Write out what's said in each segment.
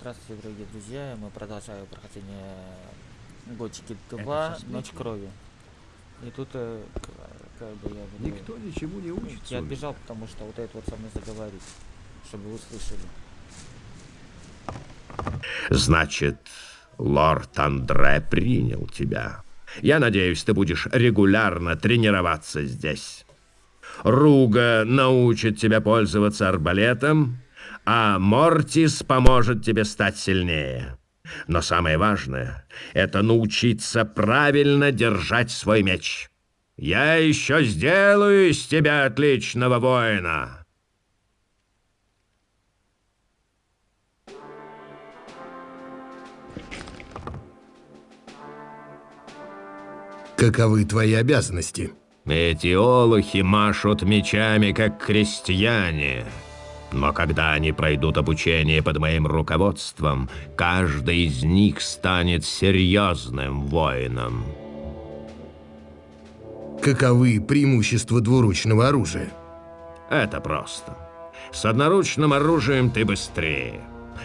Здравствуйте, дорогие друзья. Мы продолжаем прохождение Готики 2, Ночь крови. И тут, э, как бы я буду... Никто ничему не учится. Я отбежал, потому что вот это вот со мной заговорить, чтобы вы услышали. Значит, лорд Андре принял тебя. Я надеюсь, ты будешь регулярно тренироваться здесь. Руга научит тебя пользоваться арбалетом, а Мортис поможет тебе стать сильнее. Но самое важное — это научиться правильно держать свой меч. Я еще сделаю из тебя отличного воина. Каковы твои обязанности? Эти олухи машут мечами, как крестьяне. Но когда они пройдут обучение под моим руководством, каждый из них станет серьезным воином. Каковы преимущества двуручного оружия? Это просто. С одноручным оружием ты быстрее.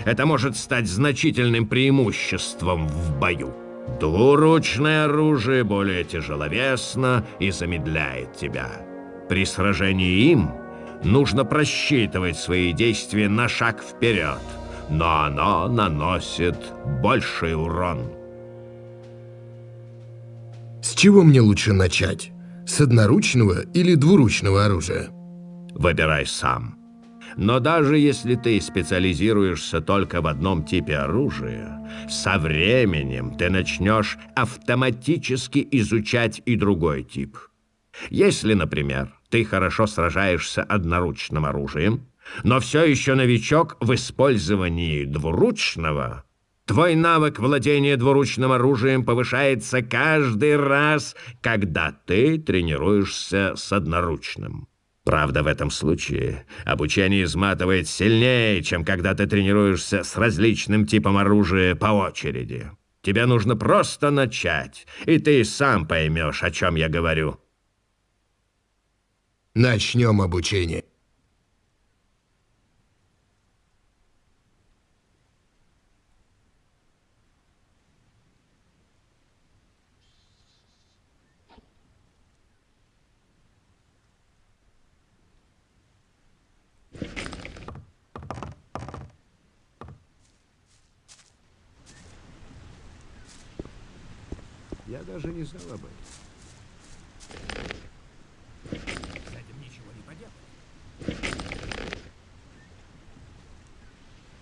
Это может стать значительным преимуществом в бою. Двуручное оружие более тяжеловесно и замедляет тебя. При сражении им нужно просчитывать свои действия на шаг вперед, но оно наносит больший урон. С чего мне лучше начать? С одноручного или двуручного оружия? Выбирай сам. Но даже если ты специализируешься только в одном типе оружия, со временем ты начнешь автоматически изучать и другой тип. Если, например, ты хорошо сражаешься одноручным оружием, но все еще новичок в использовании двуручного, твой навык владения двуручным оружием повышается каждый раз, когда ты тренируешься с одноручным. Правда, в этом случае обучение изматывает сильнее, чем когда ты тренируешься с различным типом оружия по очереди. Тебе нужно просто начать, и ты сам поймешь, о чем я говорю. Начнем обучение. Я даже не знал об этом.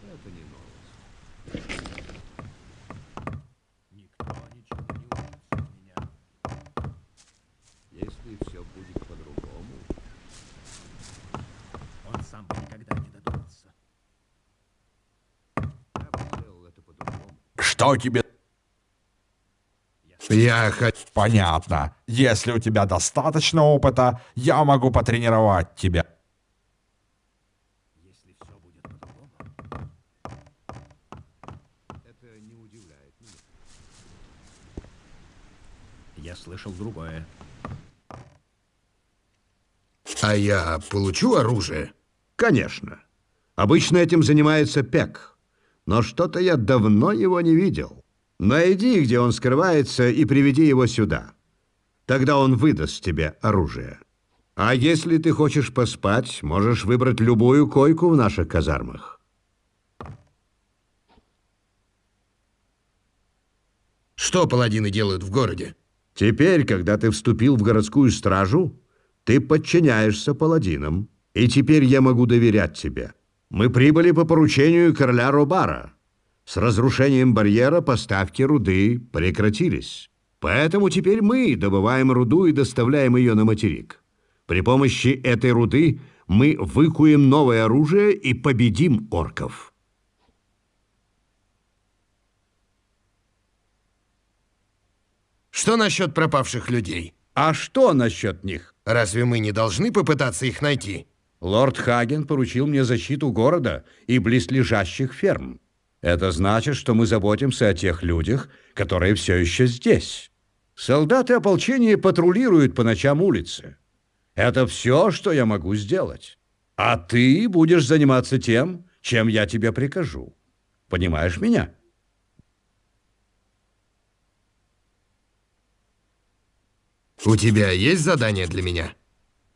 Это не новость. Никто ничего не учится у меня. Если все будет по-другому, он сам бы никогда не додумался. Я бы сделал это по-другому. Что тебе Я хочу... понятно? Если у тебя достаточно опыта, я могу потренировать тебя. Если все будет по-другому, это не удивляет меня. Я слышал другое. А я получу оружие? Конечно. Обычно этим занимается Пек. Но что-то я давно его не видел. Найди, где он скрывается, и приведи его сюда. Тогда он выдаст тебе оружие. А если ты хочешь поспать, можешь выбрать любую койку в наших казармах. Что паладины делают в городе? Теперь, когда ты вступил в городскую стражу, ты подчиняешься паладинам. И теперь я могу доверять тебе. Мы прибыли по поручению короля Робара. С разрушением барьера поставки руды прекратились. Поэтому теперь мы добываем руду и доставляем ее на материк. При помощи этой руды мы выкуем новое оружие и победим орков. Что насчет пропавших людей? А что насчет них? Разве мы не должны попытаться их найти? Лорд Хаген поручил мне защиту города и близлежащих ферм. Это значит, что мы заботимся о тех людях, которые все еще здесь. Солдаты ополчения патрулируют по ночам улицы. Это все, что я могу сделать. А ты будешь заниматься тем, чем я тебе прикажу. Понимаешь меня? У тебя есть задание для меня?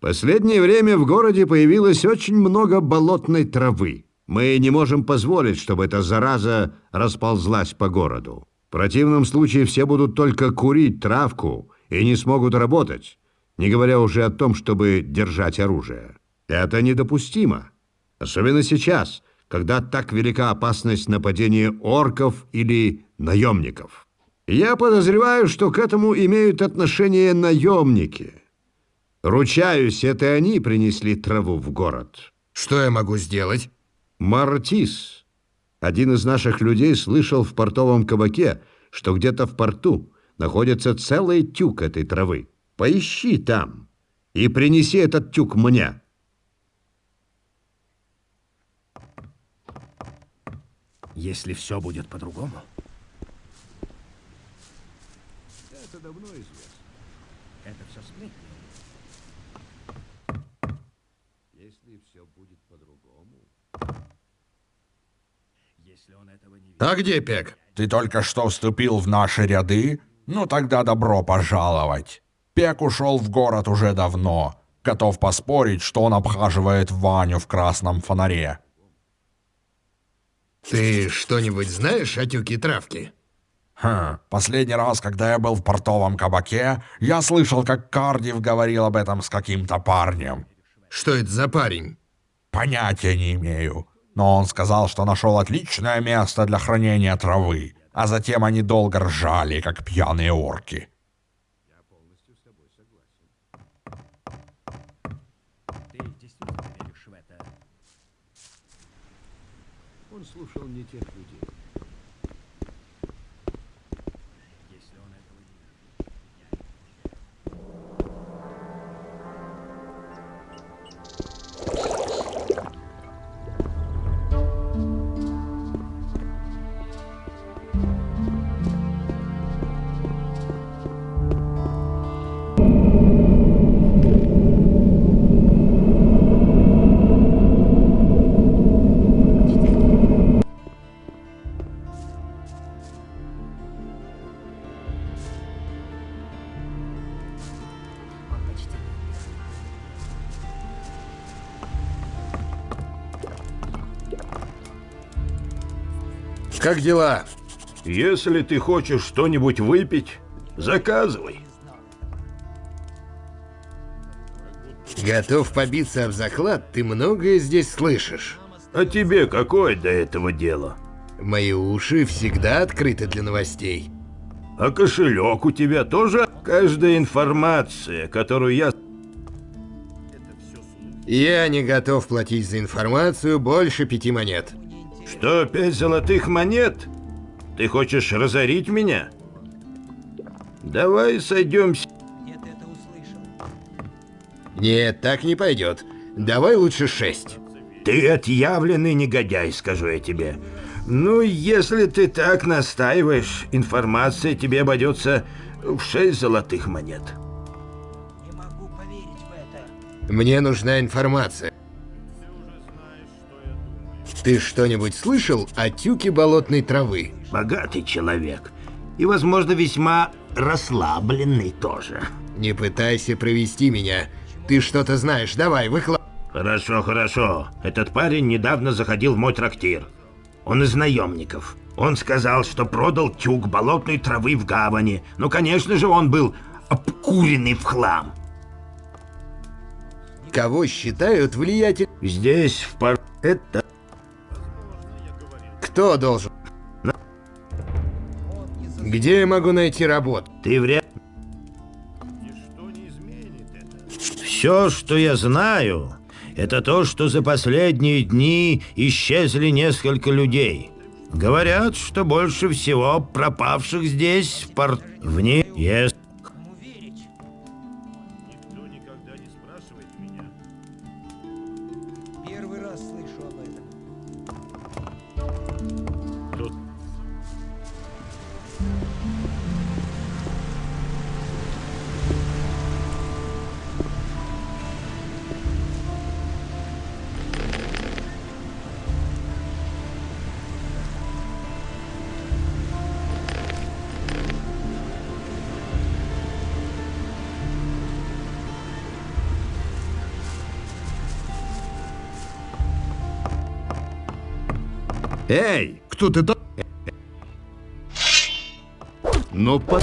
Последнее время в городе появилось очень много болотной травы. Мы не можем позволить, чтобы эта зараза расползлась по городу. В противном случае все будут только курить травку и не смогут работать, не говоря уже о том, чтобы держать оружие. Это недопустимо. Особенно сейчас, когда так велика опасность нападения орков или наемников. Я подозреваю, что к этому имеют отношение наемники. Ручаюсь, это они принесли траву в город. Что я могу сделать? Мартис, один из наших людей, слышал в портовом кабаке, что где-то в порту находится целый тюк этой травы. Поищи там и принеси этот тюк мне. Если все будет по-другому. Это давно известно. Это все сплетни. Если все будет по-другому... Если он этого не видит. А где Пек? Ты только что вступил в наши ряды? Ну тогда добро пожаловать. Пек ушел в город уже давно. Готов поспорить, что он обхаживает Ваню в красном фонаре. Ты что-нибудь знаешь о тюке травки? Хм, последний раз, когда я был в портовом кабаке, я слышал, как Кардив говорил об этом с каким-то парнем. Что это за парень? Понятия не имею. Но он сказал, что нашел отличное место для хранения травы, а затем они долго ржали, как пьяные орки. Ты действительно веришь в это? Он слушал не Как дела? Если ты хочешь что-нибудь выпить, заказывай. Готов побиться об заклад, ты многое здесь слышишь. А тебе какое до этого дело? Мои уши всегда открыты для новостей. А кошелек у тебя тоже? Каждая информация, которую я... Я не готов платить за информацию больше пяти монет. Что, пять золотых монет? Ты хочешь разорить меня? Давай сойдемся. Нет, так не пойдет. Давай лучше шесть. Ты отъявленный негодяй, скажу я тебе. Ну, если ты так настаиваешь, информация тебе обойдется в шесть золотых монет. Мне нужна информация. Ты что-нибудь слышал о тюке болотной травы? Богатый человек. И, возможно, весьма расслабленный тоже. Не пытайся провести меня. Ты что-то знаешь, давай, выкла... Хорошо, хорошо. Этот парень недавно заходил в мой трактир. Он из наемников. Он сказал, что продал тюк болотной травы в гавани. Ну, конечно же, он был обкуренный в хлам. Кого считают влиятель... Здесь, в пар... Это... Кто должен... Где я могу найти работу? Ты вряд... Все, что я знаю, это то, что за последние дни исчезли несколько людей. Говорят, что больше всего пропавших здесь, в порт... Вне... Есть... Первый раз слышу об этом. Эй, Кто ты там? ну по...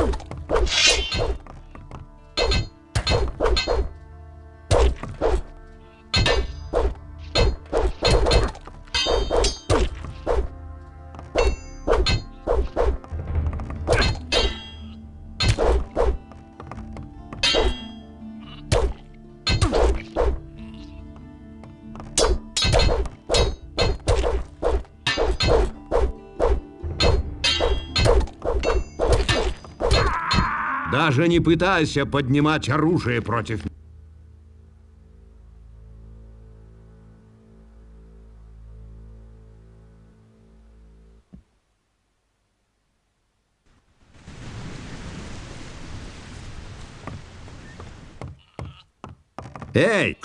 Даже не пытайся поднимать оружие против Эй! Эй!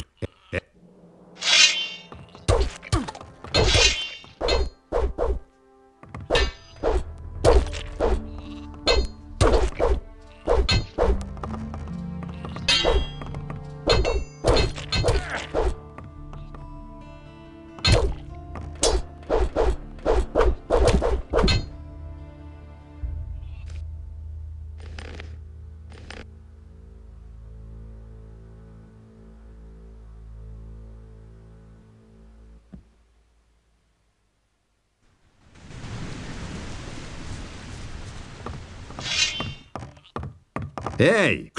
Кто?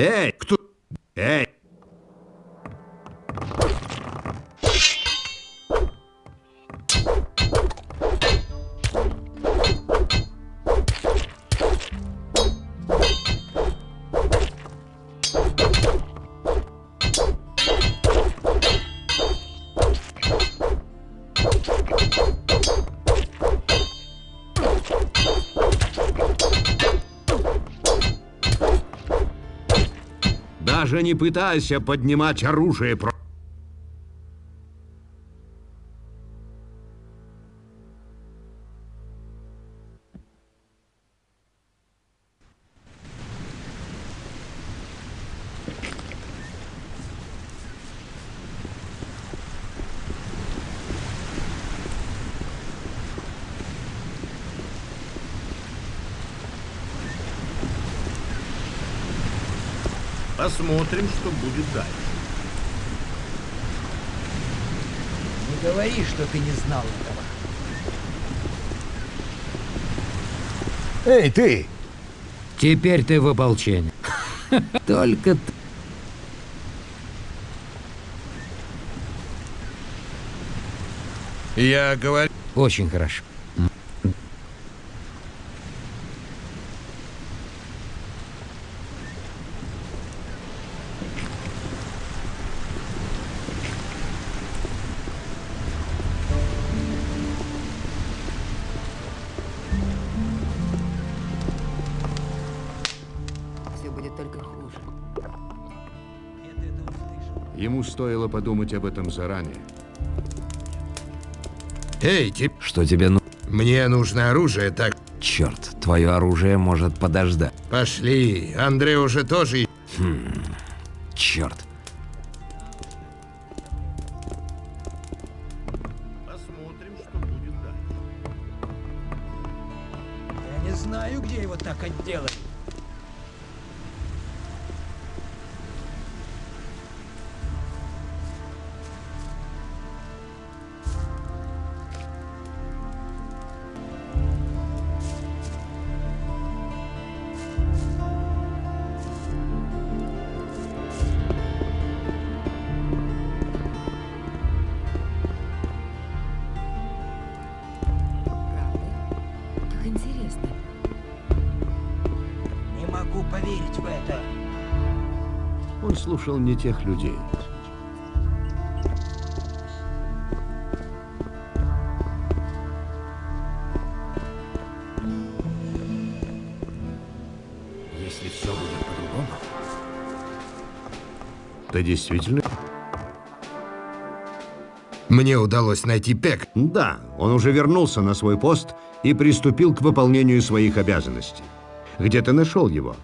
Эй! Даже не пытайся поднимать оружие против... Посмотрим, что будет дальше. Не говори, что ты не знал этого. Эй, ты! Теперь ты в ополчении. Только т- Я говорю... очень хорошо. Ему стоило подумать об этом заранее. Эй, тип, Что тебе ну... мне нужно оружие, так Черт, твое оружие может подождать. пошли. Андрей уже тоже... Черт. Посмотрим, что будет дальше. Я не знаю, где его так отделали. Слушал не тех людей. Если все будет по-другому, Ты действительно... Мне удалось найти Пек. Да, он уже вернулся на свой пост и приступил к выполнению своих обязанностей. Где ты нашел его?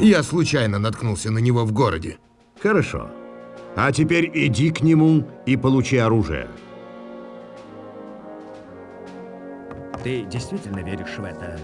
Я случайно наткнулся на него в городе. Хорошо. А теперь иди к нему и получи оружие. ты действительно веришь в это?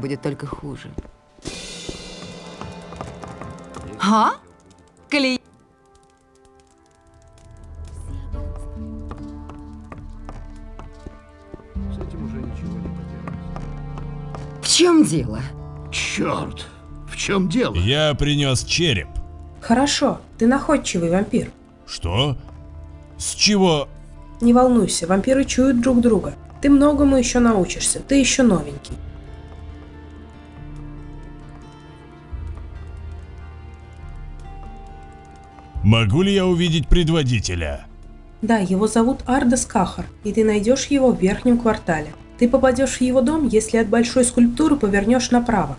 Будет только хуже. А? Клей... С этим уже ничего не поделать. В чем дело? Черт, в чем дело? Я принес череп. Хорошо, ты находчивый вампир. Что? С чего? Не волнуйся, вампиры чуют друг друга. Ты многому еще научишься, ты еще новенький. Могу ли я увидеть предводителя? Да, его зовут Ардас Кахар, и ты найдешь его в верхнем квартале. Ты попадешь в его дом, если от большой скульптуры повернешь направо.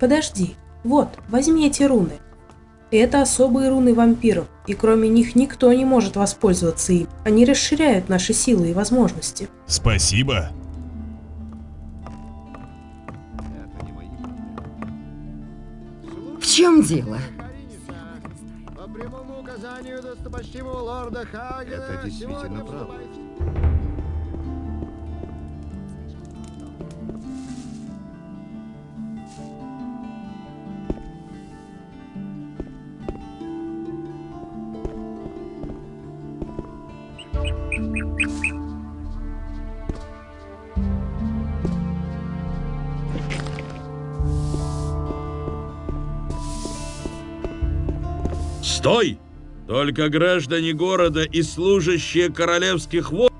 Подожди, вот, возьми эти руны. Это особые руны вампиров, и кроме них никто не может воспользоваться им. Они расширяют наши силы и возможности. Спасибо. В чем дело? Достопочтимого лорда Хагена... Это действительно правда. Стой! Только граждане города и служащие королевских войск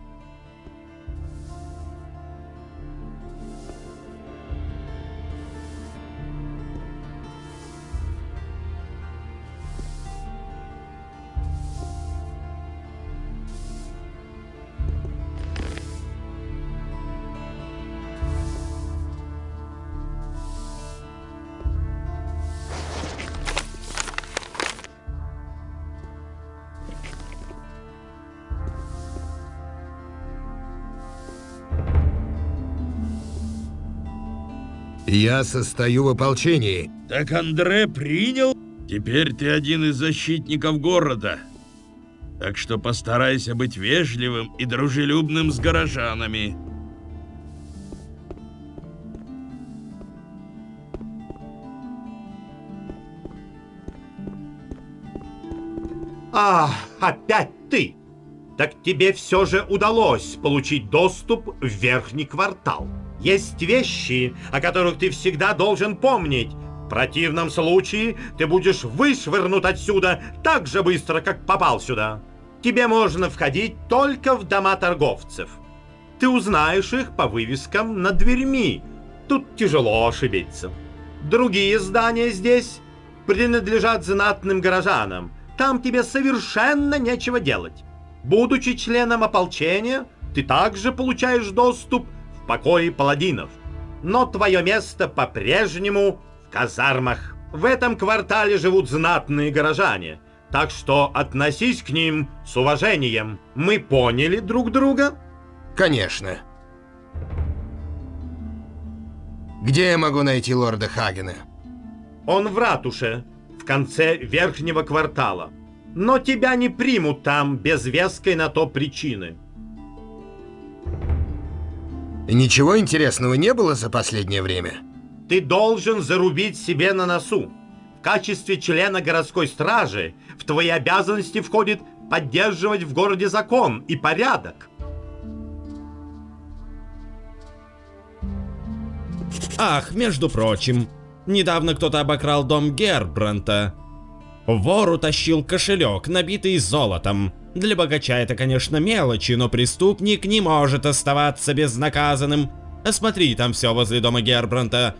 Я состою в ополчении. Так Андре принял? Теперь ты один из защитников города. Так что постарайся быть вежливым и дружелюбным с горожанами. А, опять ты! Так тебе все же удалось получить доступ в верхний квартал. Есть вещи, о которых ты всегда должен помнить. В противном случае ты будешь вышвырнут отсюда так же быстро, как попал сюда. Тебе можно входить только в дома торговцев. Ты узнаешь их по вывескам над дверьми. Тут тяжело ошибиться. Другие здания здесь принадлежат знатным горожанам. Там тебе совершенно нечего делать. Будучи членом ополчения, ты также получаешь доступ в покои паладинов. Но твое место по-прежнему в казармах. В этом квартале живут знатные горожане, так что относись к ним с уважением. Мы поняли друг друга? Конечно. Где я могу найти лорда Хагена? Он в ратуше, в конце верхнего квартала. Но тебя не примут там без веской на то причины. Ничего интересного не было за последнее время? Ты должен зарубить себе на носу. В качестве члена городской стражи в твои обязанности входит поддерживать в городе закон и порядок. Ах, между прочим, недавно кто-то обокрал дом Гербранта. Вор утащил кошелек, набитый золотом. Для богача это, конечно, мелочи, но преступник не может оставаться безнаказанным. Осмотри там все возле дома Гербранта.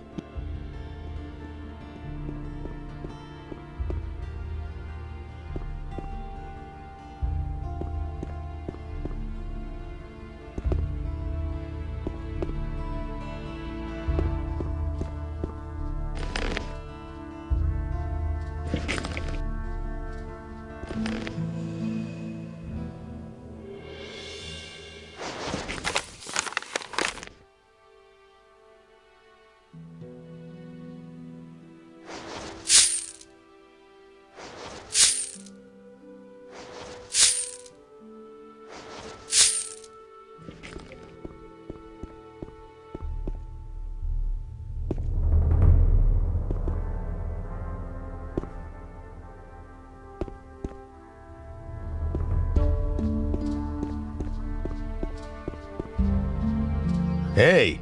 Эй!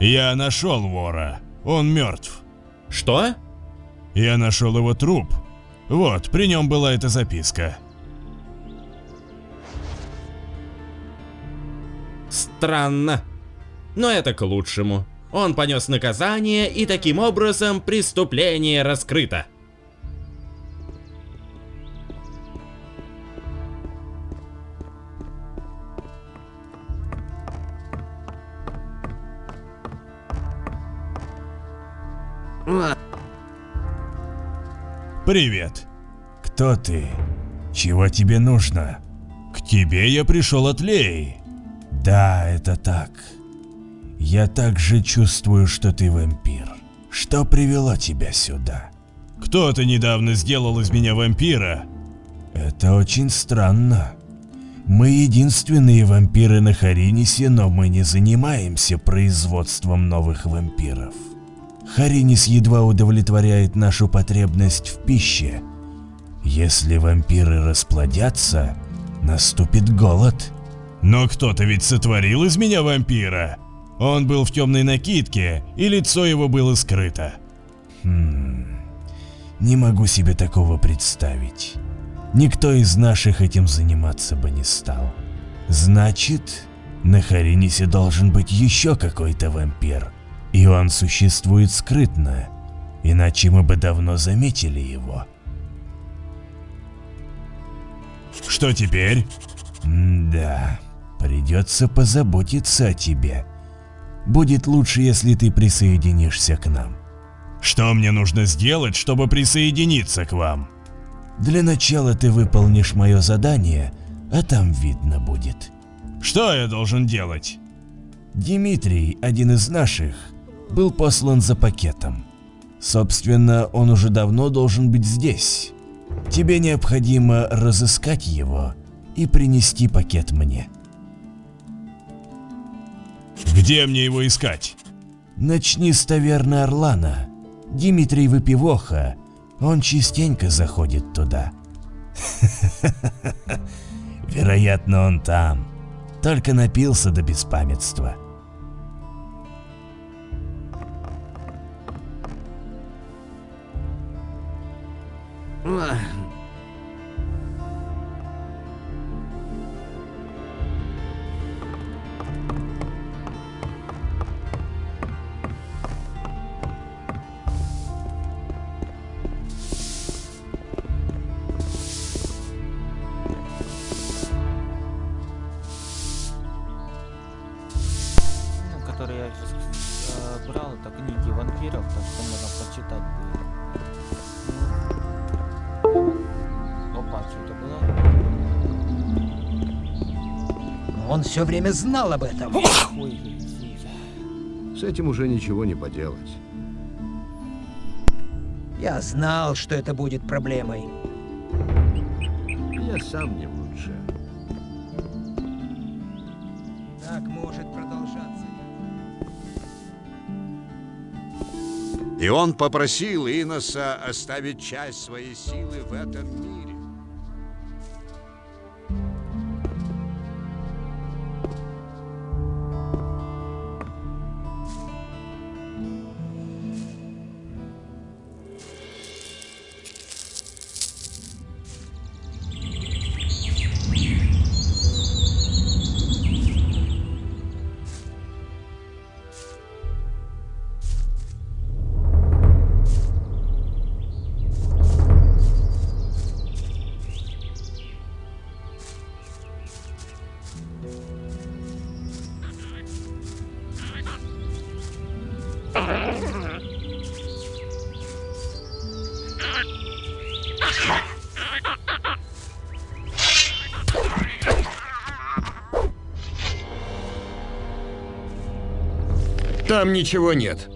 Я нашел вора. Он мертв. Что? Я нашел его труп. Вот, при нем была эта записка. Странно. Но это к лучшему. Он понес наказание, и таким образом преступление раскрыто. Привет. Кто ты? Чего тебе нужно? К тебе я пришел от Леи. Да, это так. Я также чувствую, что ты вампир. Что привело тебя сюда? Кто-то недавно сделал из меня вампира. Это очень странно. Мы единственные вампиры на Харинисе, но мы не занимаемся производством новых вампиров. Харинис едва удовлетворяет нашу потребность в пище. Если вампиры расплодятся, наступит голод. Но кто-то ведь сотворил из меня вампира. Он был в темной накидке, и лицо его было скрыто. Хм, не могу себе такого представить. Никто из наших этим заниматься бы не стал. Значит, на Харинисе должен быть еще какой-то вампир. И он существует скрытно, иначе мы бы давно заметили его. Что теперь? М да, придется позаботиться о тебе. Будет лучше, если ты присоединишься к нам. Что мне нужно сделать, чтобы присоединиться к вам? Для начала ты выполнишь мое задание, а там видно будет. Что я должен делать? Дмитрий, один из наших, был послан за пакетом. Собственно, он уже давно должен быть здесь. Тебе необходимо разыскать его и принести пакет мне. Где мне его искать? Начни с таверны Орлана. Дмитрий Выпивоха. Он частенько заходит туда. Вероятно, он там. Только напился до беспамятства. 嗯 Он все время знал об этом. С этим уже ничего не поделать. Я знал, что это будет проблемой. Я сам не лучше. Так может продолжаться. И он попросил Иноса оставить часть своей силы в этом мире. Там ничего нет.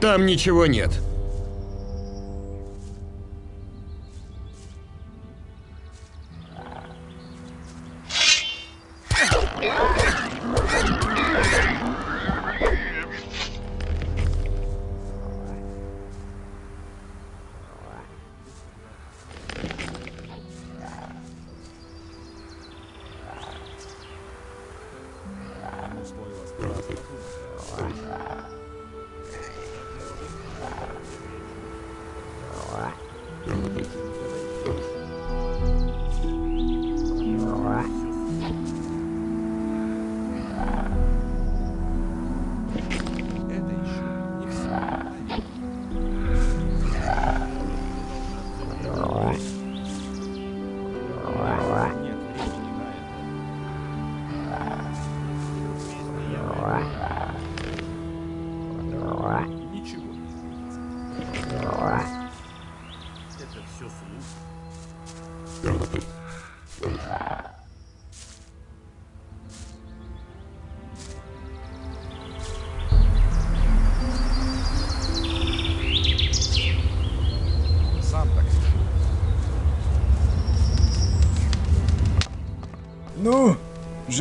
Там ничего нет.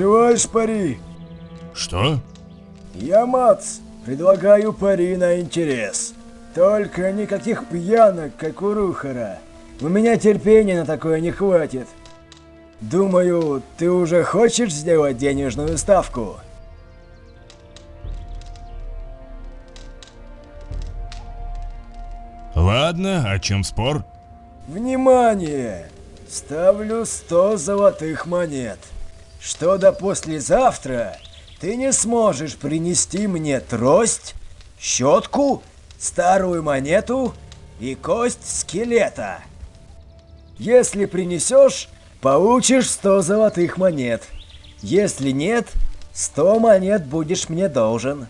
Желаешь пари? Что? Я Мац. Предлагаю пари на интерес. Только никаких пьянок, как у Рухара. У меня терпения на такое не хватит. Думаю, ты уже хочешь сделать денежную ставку? Ладно, о чем спор? Внимание! Ставлю 100 золотых монет. Что до послезавтра ты не сможешь принести мне трость, щетку, старую монету и кость скелета. Если принесешь, получишь 100 золотых монет. Если нет, 100 монет будешь мне должен.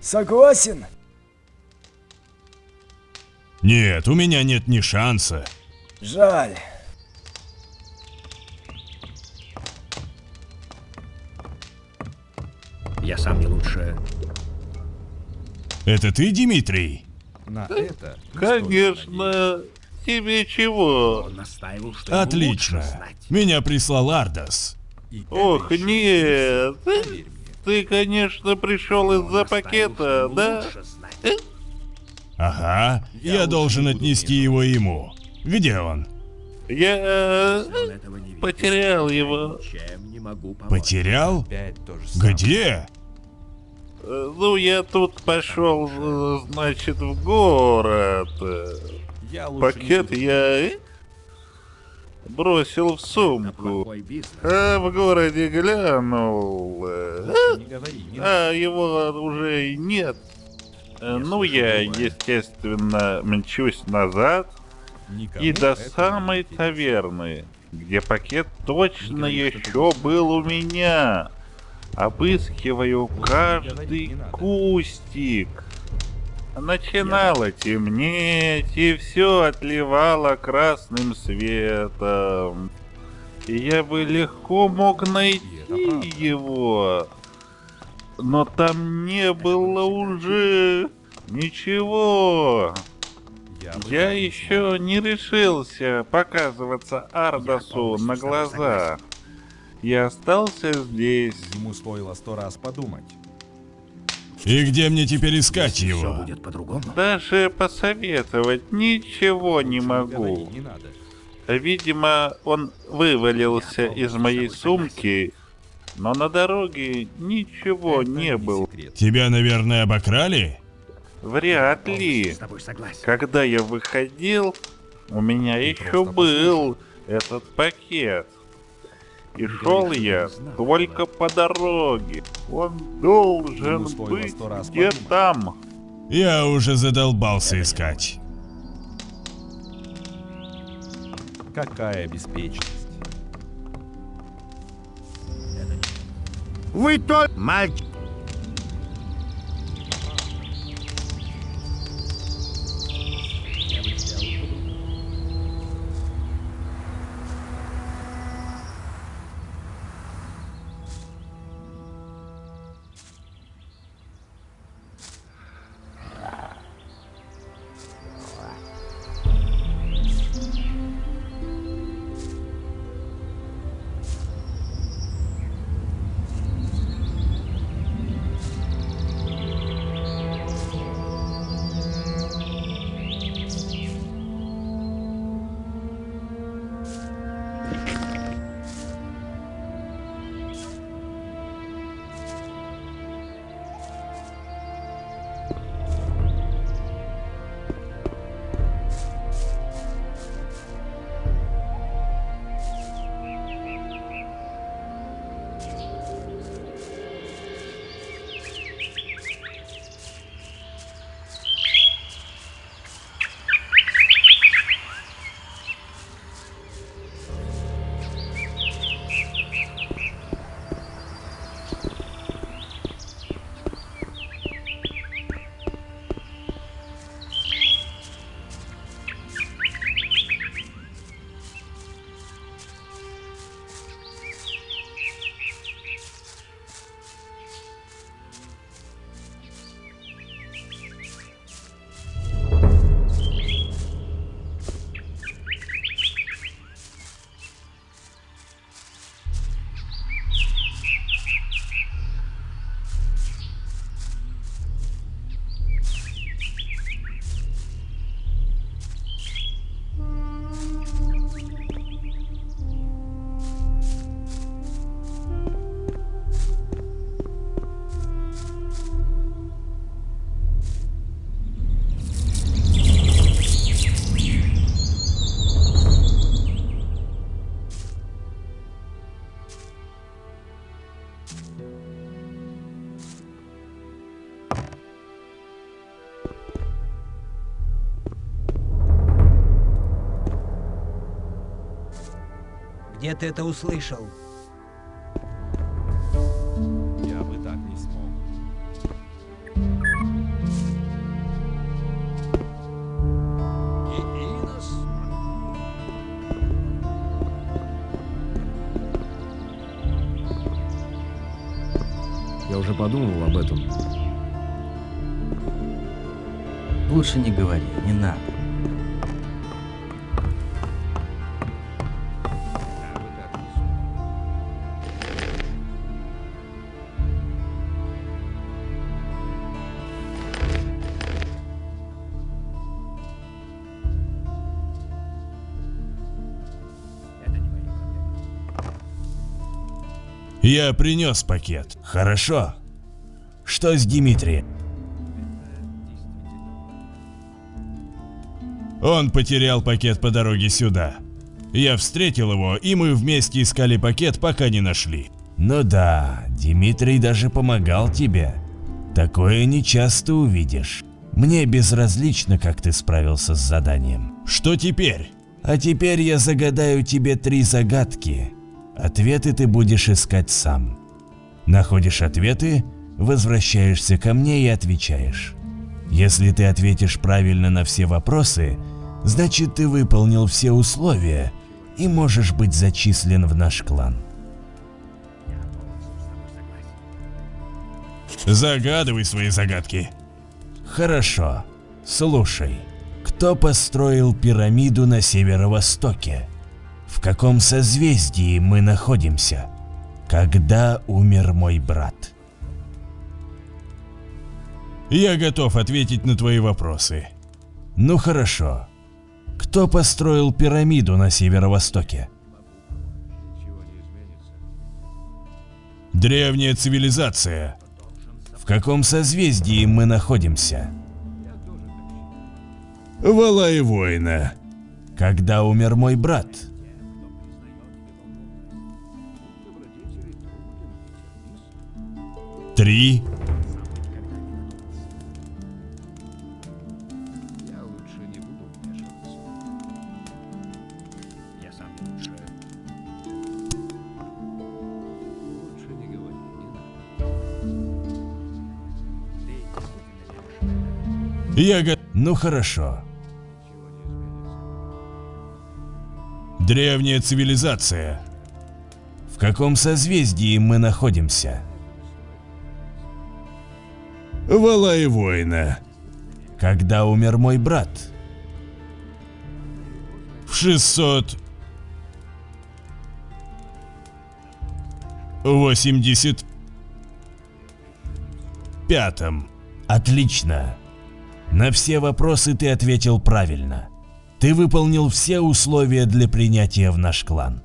Согласен? Нет, у меня нет ни шанса. Жаль. Я сам не лучше. Это ты, Дмитрий? На это Конечно. Тебе чего? Он настаивал, Отлично. Меня прислал Ардас. Ох, нет. Ты, конечно, пришел из-за пакета, да? Ага, я должен отнести его ему. Где он? Я э, потерял его. Могу помочь. Потерял? Где? Э, Ну, я тут пошел, э, значит, в город. Э, Я Пакет я... бросил в сумку. А в городе глянул. э, А его уже и нет. Ну, я, естественно, мчусь назад и до самой таверны, где пакет точно еще был у меня. Обыскиваю каждый кустик. Начинало темнеть, и все отливало красным светом. И я бы легко мог найти его. Но там не было уже ничего. Я еще не решился показываться Ардасу на глаза. Я остался здесь. Ему стоило сто раз подумать. И где мне теперь искать его? Даже посоветовать ничего не могу. Видимо, он вывалился из моей сумки, но на дороге ничего не было. Тебя, наверное, обокрали? Вряд ли. Когда я выходил, у меня еще был этот пакет. И шел я только по дороге. Он должен быть где там. Я уже задолбался искать. Какая беспечность. Вы то... Мальчик... Ты это услышал? Я бы так не смог. Я уже подумывал об этом. Лучше не говори, не надо. Я принес пакет. Хорошо. Что с Дмитрием? Он потерял пакет по дороге сюда. Я встретил его, и мы вместе искали пакет, пока не нашли. Ну да, Дмитрий даже помогал тебе. Такое не часто увидишь. Мне безразлично, как ты справился с заданием. Что теперь? А теперь я загадаю тебе три загадки. Ответы ты будешь искать сам. Находишь ответы, возвращаешься ко мне и отвечаешь. Если ты ответишь правильно на все вопросы, значит ты выполнил все условия и можешь быть зачислен в наш клан. Загадывай свои загадки. Хорошо. Слушай. Кто построил пирамиду на северо-востоке? В каком созвездии мы находимся? Когда умер мой брат? Я готов ответить на твои вопросы. Ну хорошо. Кто построил пирамиду на северо-востоке? Древняя цивилизация. В каком созвездии мы находимся? Вала и воина. Когда умер мой брат? Три. Я го... Ну хорошо. Древняя цивилизация. В каком созвездии мы находимся? Вала и воина. Когда умер мой брат? В 600... 80... Пятом. Отлично. На все вопросы ты ответил правильно. Ты выполнил все условия для принятия в наш клан.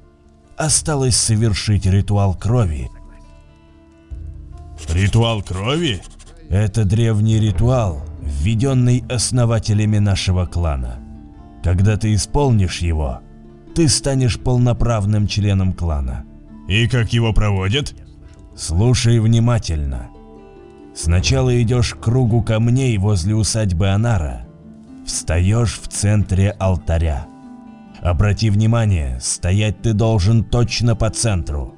Осталось совершить ритуал крови. Ритуал крови? Это древний ритуал, введенный основателями нашего клана. Когда ты исполнишь его, ты станешь полноправным членом клана. И как его проводят? Слушай внимательно. Сначала идешь к кругу камней возле усадьбы Анара. Встаешь в центре алтаря. Обрати внимание, стоять ты должен точно по центру.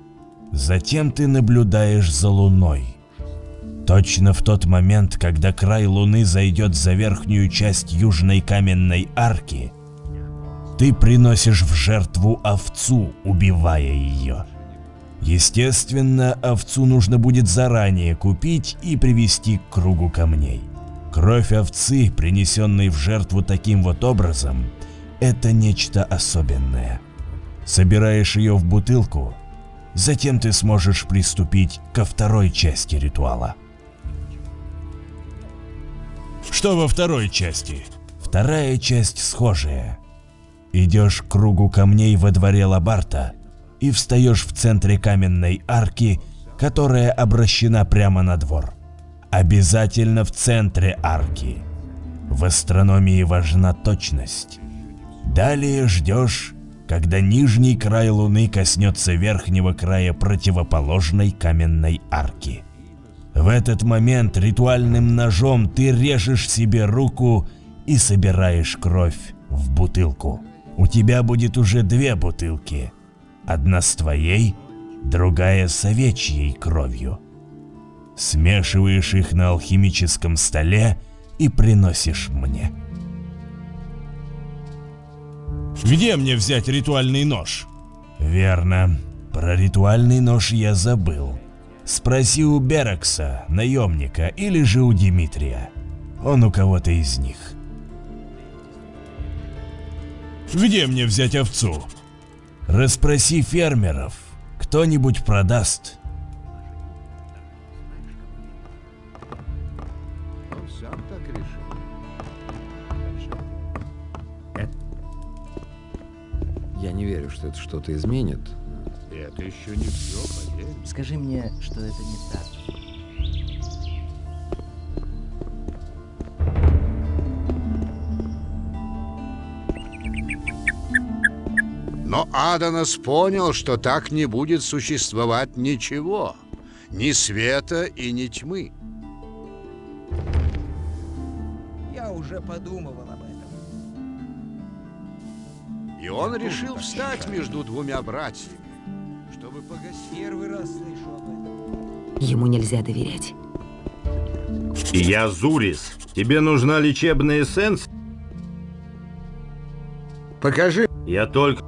Затем ты наблюдаешь за луной. Точно в тот момент, когда край луны зайдет за верхнюю часть южной каменной арки, ты приносишь в жертву овцу, убивая ее. Естественно, овцу нужно будет заранее купить и привести к кругу камней. Кровь овцы, принесенной в жертву таким вот образом, это нечто особенное. Собираешь ее в бутылку, затем ты сможешь приступить ко второй части ритуала. Что во второй части? Вторая часть схожая. Идешь к кругу камней во дворе Лабарта и встаешь в центре каменной арки, которая обращена прямо на двор. Обязательно в центре арки. В астрономии важна точность. Далее ждешь, когда нижний край Луны коснется верхнего края противоположной каменной арки. В этот момент ритуальным ножом ты режешь себе руку и собираешь кровь в бутылку. У тебя будет уже две бутылки. Одна с твоей, другая с овечьей кровью. Смешиваешь их на алхимическом столе и приносишь мне. Где мне взять ритуальный нож? Верно. Про ритуальный нож я забыл. Спроси у Берекса, наемника, или же у Дмитрия. Он у кого-то из них. Где мне взять овцу? Расспроси фермеров. Кто-нибудь продаст. Я не верю, что это что-то изменит. Это еще не все, поверь. Скажи мне, что это не так. Но Аданос понял, что так не будет существовать ничего. Ни света и ни тьмы. Я уже подумывал об этом. И он решил встать между двумя братьями. Первый раз слышу об этом. Ему нельзя доверять. Я Зурис. Тебе нужна лечебная эссенция? Покажи. Я только...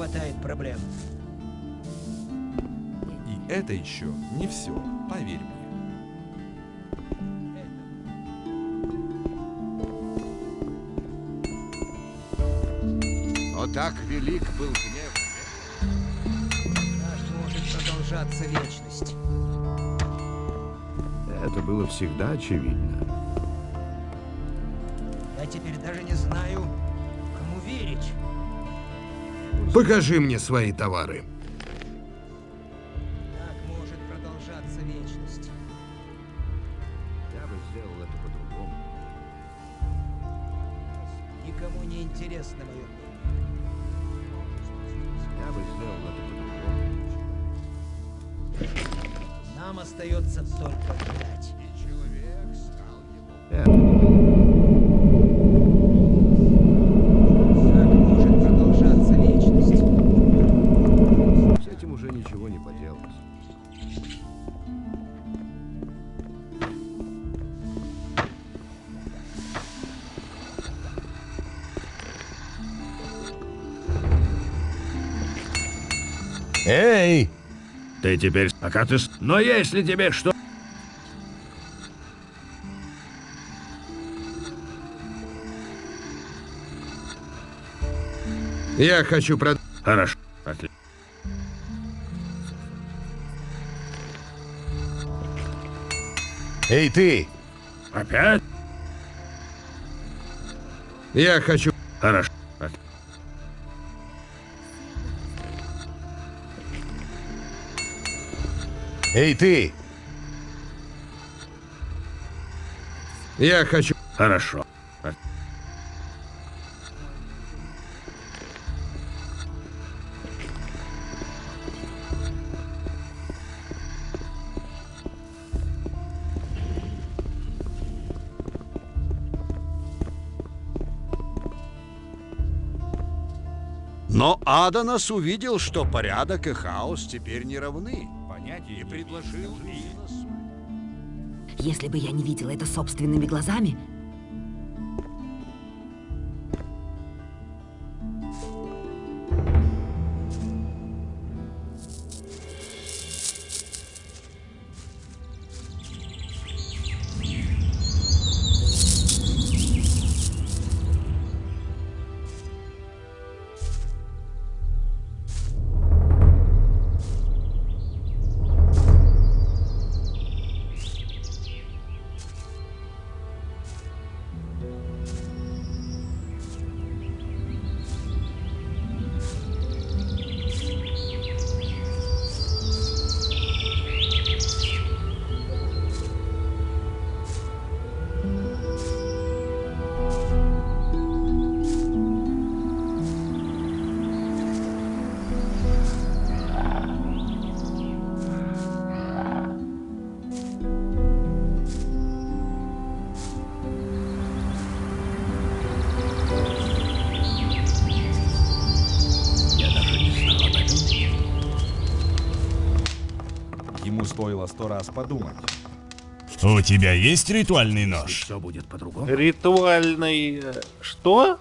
хватает проблем. И это еще не все, поверь мне. Но так велик был гнев. Так может продолжаться вечность. Это было всегда очевидно. Я теперь даже не знаю. Покажи мне свои товары. Теперь... Пока ты... Но если тебе что... Я хочу прод... Хорошо. Отлично. Эй, ты! Опять? Я хочу... Хорошо. Эй, ты! Я хочу... Хорошо. Но Аданос увидел, что порядок и хаос теперь не равны. И предложил Виносу. Если бы я не видела это собственными глазами, сто раз подумать. У тебя есть ритуальный нож? Все будет по-другому. Ритуальный... э, Что?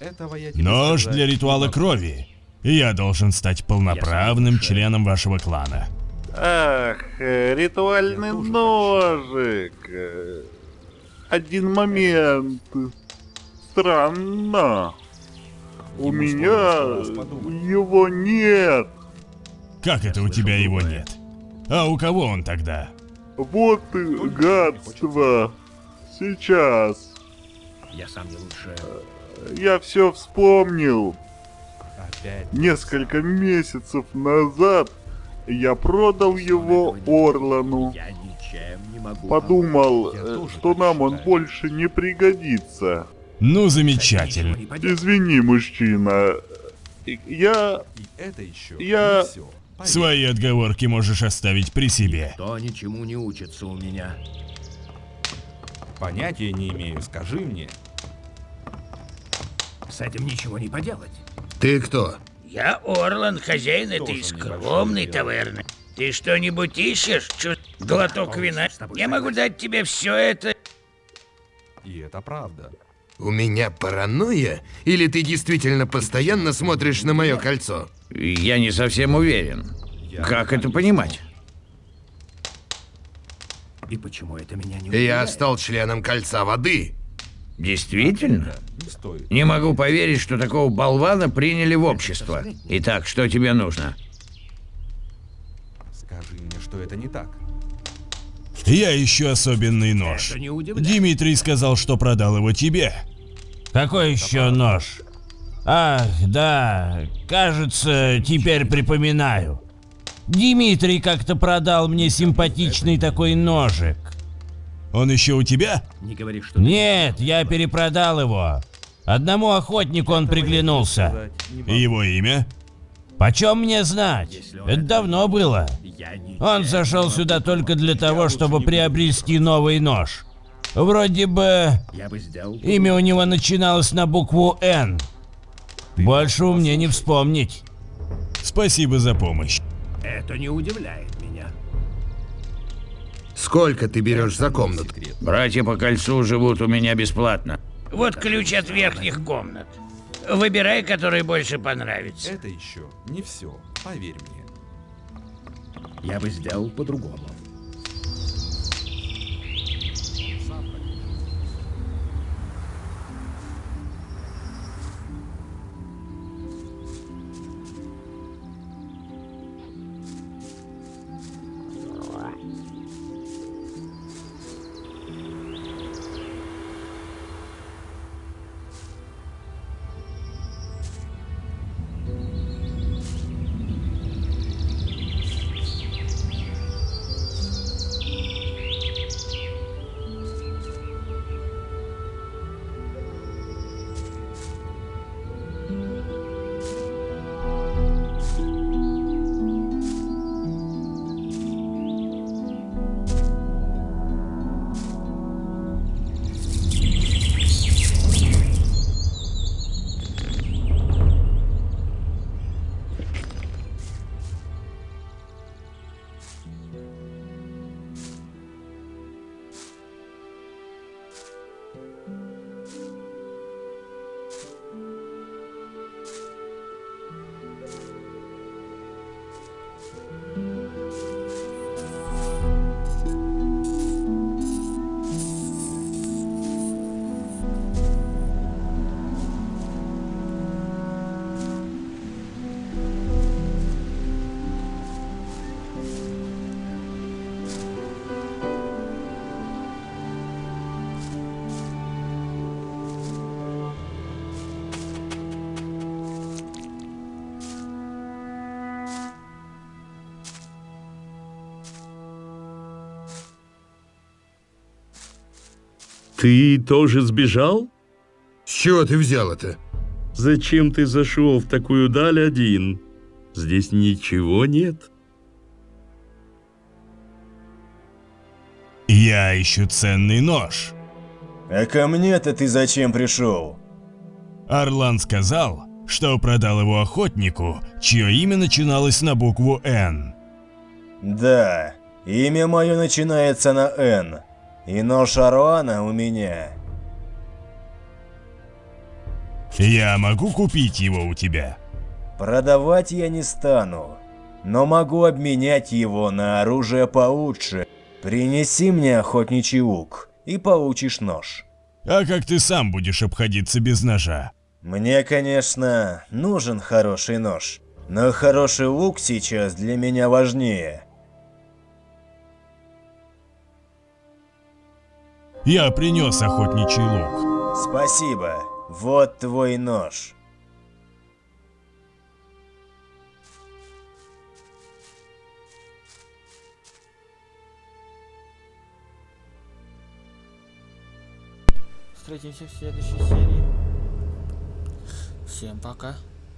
Этого я тебе Нож сказать для ритуала крови. Я должен стать полноправным членом вашего клана. Ах, э, ритуальный ножик. Э, Один момент. Странно. У меня его нет. Как это у тебя его нет? А у кого он тогда? Вот и гадство. Сейчас. Я сам не лучше. Я все вспомнил. Опять. Несколько месяцев назад я продал его Орлану. Я ничем не могу. Подумал, э, что нам он больше не пригодится. Ну, замечательно. Извини, мужчина. Я... Это еще Я... все. Свои отговорки можешь оставить при себе. То ничему не учится у меня. Понятия не имею, скажи мне. С этим ничего не поделать. Ты кто? Я Орлан, хозяин этой скромной таверны. Ты что-нибудь ищешь? Чу... Глоток вина? Я могу дать тебе все это. И это правда. У меня паранойя? Или ты действительно постоянно смотришь на мое кольцо? Я не совсем уверен. Как это понимать? И почему это меня не Я стал членом кольца воды. Действительно? Не могу поверить, что такого болвана приняли в общество. Итак, что тебе нужно? Скажи мне, что это не так. Я ищу особенный нож. Дмитрий сказал, что продал его тебе. Какой еще нож? Ах, да, кажется, теперь припоминаю. Дмитрий как-то продал мне симпатичный такой ножик. Он еще у тебя? Не говори, что... Нет, я перепродал его. Одному охотнику он приглянулся. И его имя? Почем мне знать? Это давно было. Он зашел сюда только для того, чтобы приобрести новый нож. Вроде бы имя у него начиналось на букву «Н». Больше у меня не вспомнить. Спасибо за помощь. Это не удивляет меня. Сколько ты берешь за комнату? Братья по кольцу живут у меня бесплатно. Вот ключ от верхних комнат. Выбирай, который больше понравится. Это еще не все, поверь мне. Я бы сделал по-другому. Ты тоже сбежал? С чего ты взял это? Зачем ты зашел в такую даль один? Здесь ничего нет. Я ищу ценный нож. А ко мне-то ты зачем пришел? Орлан сказал, что продал его охотнику, чье имя начиналось на букву «Н». Да, Имя мое начинается на «Н». И нож Аруана у меня. Я могу купить его у тебя? Продавать я не стану, но могу обменять его на оружие получше. Принеси мне охотничий лук и получишь нож. А как ты сам будешь обходиться без ножа? Мне, конечно, нужен хороший нож, но хороший лук сейчас для меня важнее. Я принес охотничий лук. Спасибо. Вот твой нож. Встретимся в следующей серии. Всем пока.